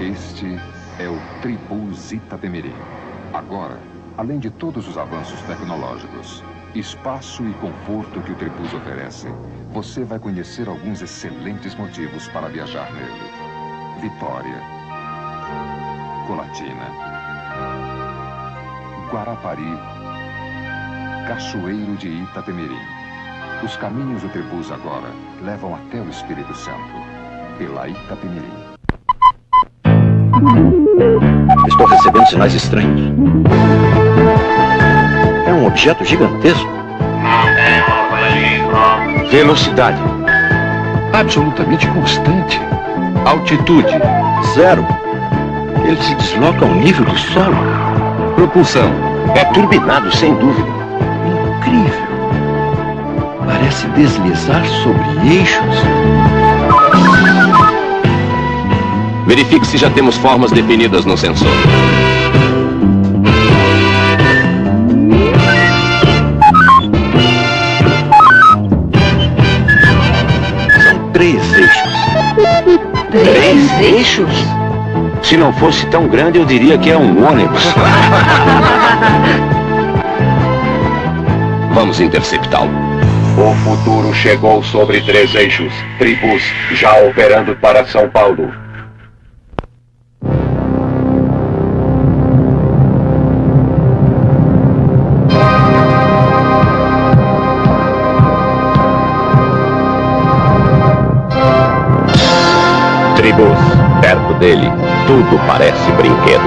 Este é o Tribus Itapemirim. Agora, além de todos os avanços tecnológicos, espaço e conforto que o Tribus oferece, você vai conhecer alguns excelentes motivos para viajar nele. Vitória, Colatina, Guarapari, Cachoeiro de Itapemirim. Os caminhos do Tribus agora levam até o Espírito Santo, pela Itapemirim. Estou recebendo sinais estranhos. É um objeto gigantesco. Velocidade. Absolutamente constante. Altitude. Zero. Ele se desloca ao nível do solo. Propulsão. É turbinado, sem dúvida. Incrível. Parece deslizar sobre eixos. Verifique se já temos formas definidas no sensor. São três eixos. Três eixos? Se não fosse tão grande, eu diria que é um ônibus. Vamos interceptá-lo. O futuro chegou sobre três eixos. Tribus já operando para São Paulo. Tribus, perto dele, tudo parece brinquedo.